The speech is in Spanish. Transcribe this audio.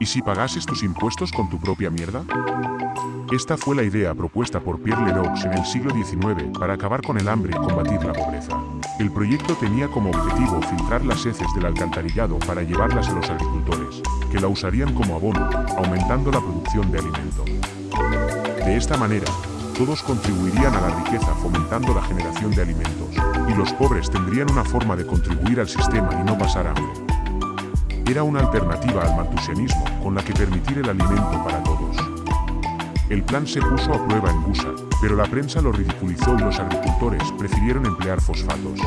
¿Y si pagases tus impuestos con tu propia mierda? Esta fue la idea propuesta por Pierre Leroux en el siglo XIX para acabar con el hambre y combatir la pobreza. El proyecto tenía como objetivo filtrar las heces del alcantarillado para llevarlas a los agricultores, que la usarían como abono, aumentando la producción de alimento. De esta manera, todos contribuirían a la riqueza fomentando la generación de alimentos, y los pobres tendrían una forma de contribuir al sistema y no pasar hambre. Era una alternativa al maltusianismo con la que permitir el alimento para todos. El plan se puso a prueba en Busa, pero la prensa lo ridiculizó y los agricultores prefirieron emplear fosfatos.